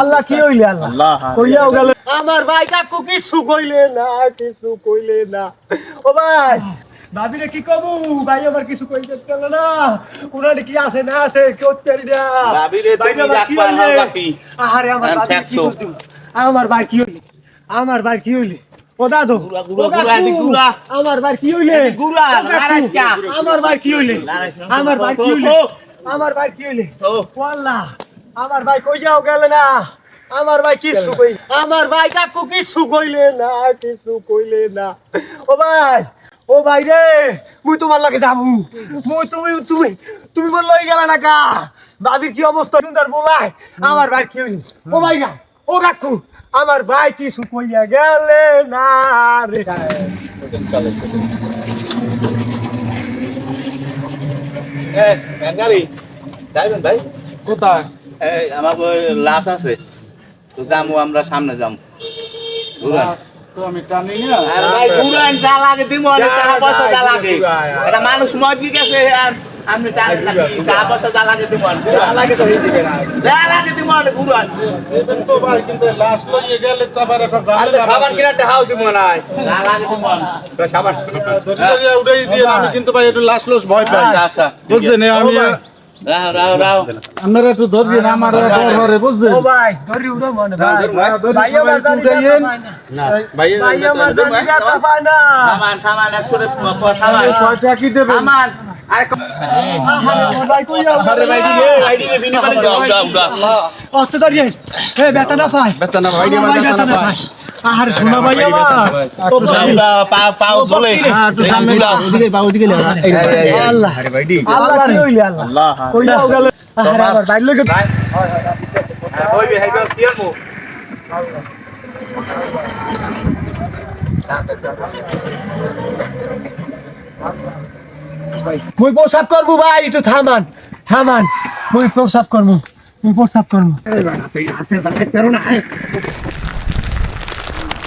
আল্লাহ কি হইলে আল্লাহ? আল্লাহ কইয়াও গেল। আমার ভাই কাকু কিছু কইলে না কিছু কইলে না। ও ভাই ভাবিরে কি কবু ভাই আমার কিছু কইতে চল না। উনারে কি আছে না আছে কেউ না। ভাবিরে তুমি ভাইরে আমার কি আমার আমি ভাবি কি ঠেকছো। আমার ভাই কি হইলে? আমার ভাই কি হইলে? ও দাদু ও। আমার ভাই কি হইলে? ও? আমার ভাই কি হইলে? আমার ভাই কি হইলে? আমার ভাই কি হইলে? তো। ওয়াল্লাহ আমার ভাই কই যাও গেল না? আমার ভাই কিছু কই আমার ভাই কাকু কিছু কইলে না? কিছু কইলে না? ও ভাই ও ভাই রে মুই তোমার লাগে যাব। মুই তুমি তুমি তুমি মোর লই গেলা না কা ভাবির কি অবস্থা? সুন্দর বলাই আমার ভাই কি ও ভাই না ও কাকু আমার ভাই কিছু কইয়া গেলে না রে? এ, ভাই? কোথায়? আমার লাশ আছে। তো যাব আমরা সামনে। তো আমি মানুষ গেছে টাকা পয়সা যা লাগে যা লাগে তো যা লাগে এবেন তো ভাই কিন্তু লাশ লইয়ে গেলে তো আবার একটা ঝামেলা খাবার কিনা টাকাও দিব না যা লাগে দিব ধরে ধরে উড়াই দিয়ে আমি কিন্তু ভাই একটু লাশ লোস ভয় পাই। আচ্ছা আচ্ছা। বুঝছেন আমি আপনারা একটু ধরছেন আমার ডর বুঝছেন ও ভাই ধরি উঠো মনে ভাই। ভাই আমার জানি না। ভাই আমার জানি না পায় না। থামান থামান একশো থামান। কয়টা কি দেবেন? দাও কষ্ট করি এ পায়। বেতা না ভাই বেতা পায়। আরে শোনা ভাই আমার পাও পাও চলে একটু সামনে ওদিকে পাও ওদিকে আল্লাহ। আরে ভাই দি আল্লাহ আল্লাহ? কই গেল? আরে আমার ভাই লগে ওই হাইবা? পিয়ার মুই প্রসাব করব ভাই একটু থামান থামান। মুই প্রসাব করব মুই প্রসাব করব।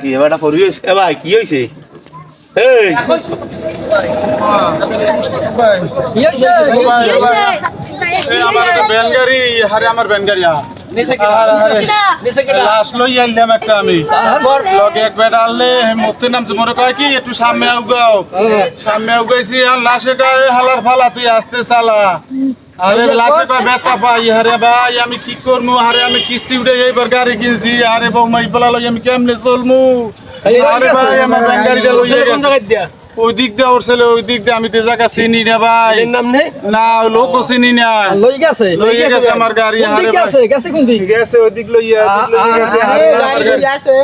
কি এবারটা হারে লাশ আমি নামছে মনে কয় কি একটু সামনে আউগাও সামনে আউগাইছি আর লাশে কয় হালার ফালা তুই আসতে চালা আরে লাশে কয় বেতা পাই আরে ভাই আমি কি করব আরে আমি কিস্তি উঠে এইবার গাড়ি কিনছি। আরে বৌমা ইবলা লই আমি কেমনে চলমু? আরে ভাই আমার ব্যানগাড়িটা লইয়ে গেছে। ওই দিক দিয়ে ওর ছেলে ওই দিক দিয়ে আমি তো জায়গা চিনি না ভাই। নাম নেই? না লোকও চিনি না। লই গেছে? লইয়ে গেছে আমার গাড়ি আরে। গেছে? গেছে কোন দিক? গেছে ওই দিক লইয়া গেছে।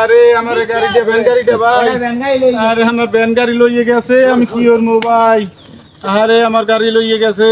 আরে আমার আরে গাড়িটা ভ্যান গাড়িটা ভাই। আরে আমার ভ্যান গাড়ি লইয়ে গেছে আমি কি করব ভাই? আরে আমার গাড়ি লইয়ে গেছে।